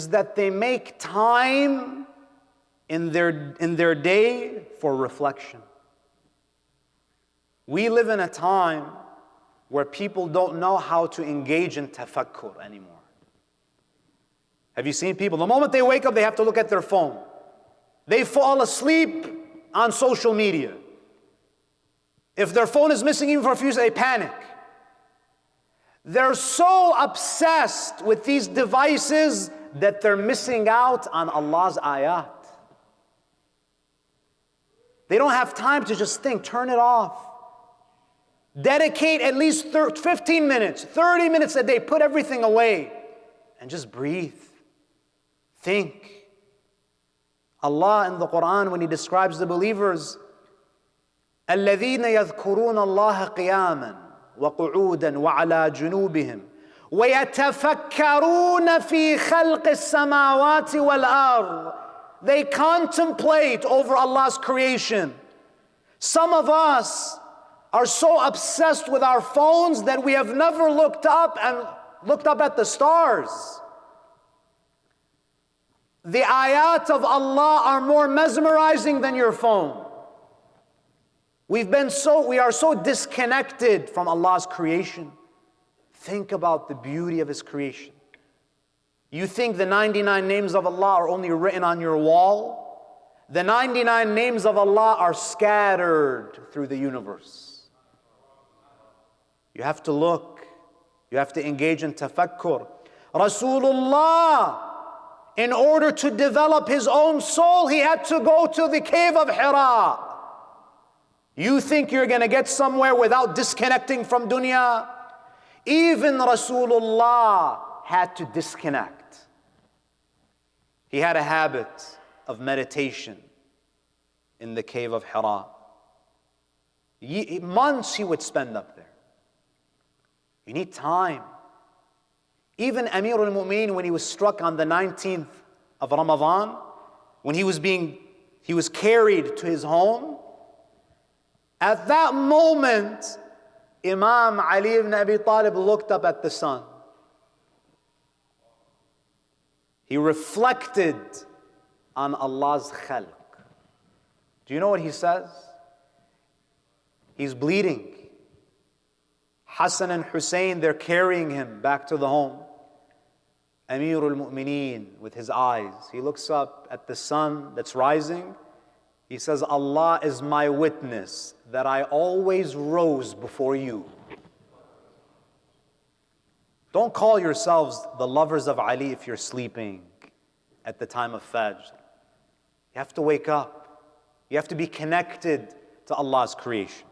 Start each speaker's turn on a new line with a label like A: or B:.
A: is that they make time in their, in their day for reflection. We live in a time where people don't know how to engage in tafakkur anymore. Have you seen people? The moment they wake up, they have to look at their phone. They fall asleep on social media. If their phone is missing even for a few seconds, they panic. They're so obsessed with these devices that they're missing out on Allah's ayat. They don't have time to just think, turn it off. Dedicate at least 15 minutes, 30 minutes a day, put everything away and just breathe. Think. Allah in the Quran, when He describes the believers, الذين يذكرون الله قياما وقعودا وعلى جنوبهم ويتفكرون في خلق السماوات والارض they contemplate over Allah's creation some of us are so obsessed with our phones that we have never looked up and looked up at the stars the ayat of Allah are more mesmerizing than your phone We've been so, we are so disconnected from Allah's creation. Think about the beauty of His creation. You think the 99 names of Allah are only written on your wall? The 99 names of Allah are scattered through the universe. You have to look, you have to engage in tafakkur. Rasulullah, in order to develop his own soul, he had to go to the cave of Hira. You think you're going to get somewhere without disconnecting from dunya? Even Rasulullah had to disconnect. He had a habit of meditation in the cave of Hira. Months he would spend up there. You need time. Even Amir al Mu'min, when he was struck on the 19th of Ramadan, when he was being, he was carried to his home, at that moment, Imam Ali ibn Abi Talib looked up at the sun. He reflected on Allah's khalq. Do you know what he says? He's bleeding. Hassan and Hussein, they're carrying him back to the home. Amir al Mu'mineen with his eyes. He looks up at the sun that's rising. He says, Allah is my witness that I always rose before you. Don't call yourselves the lovers of Ali if you're sleeping at the time of Fajr. You have to wake up. You have to be connected to Allah's creation.